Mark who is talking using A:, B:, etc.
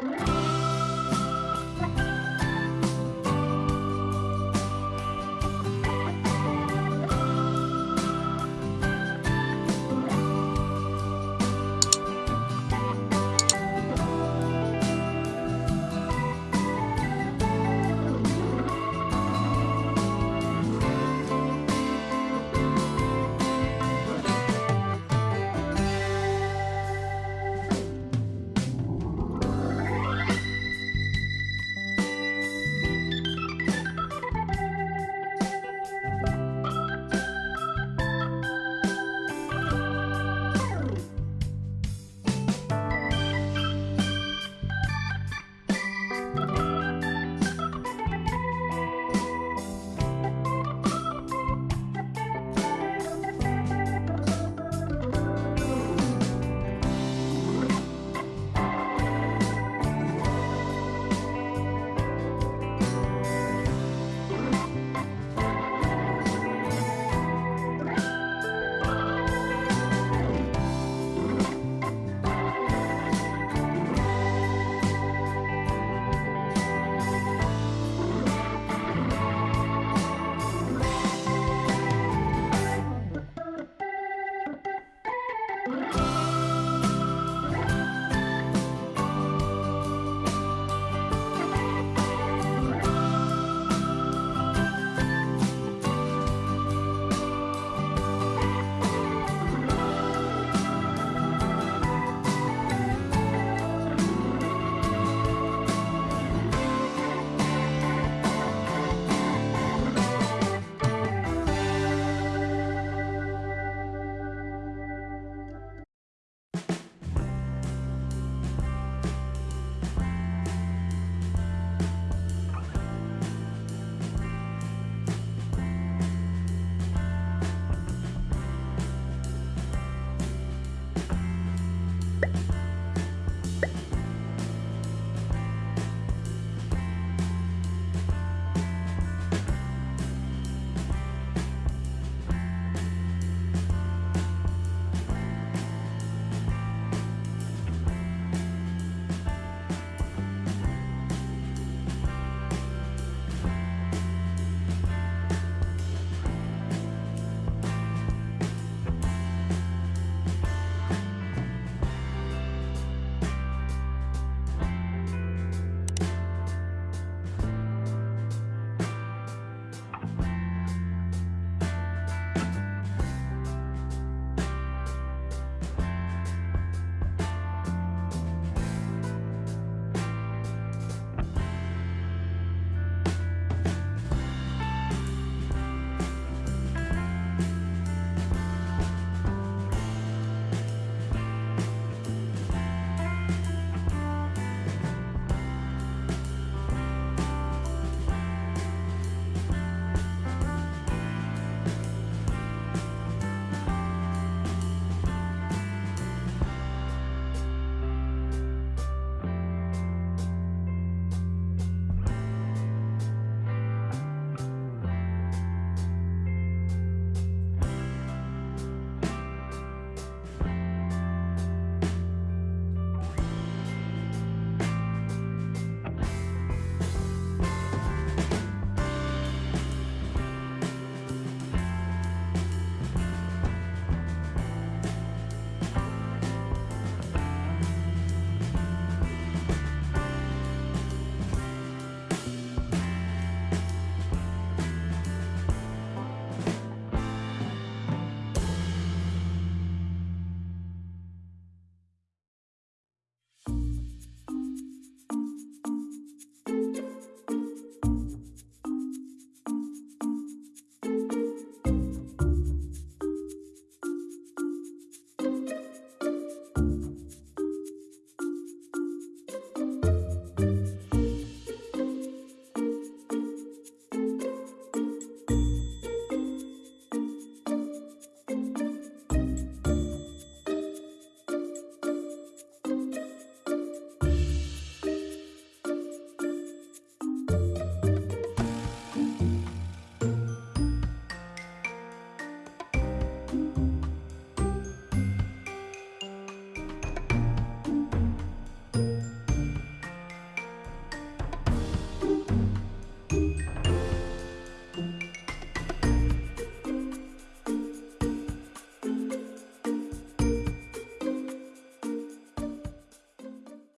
A: Bye.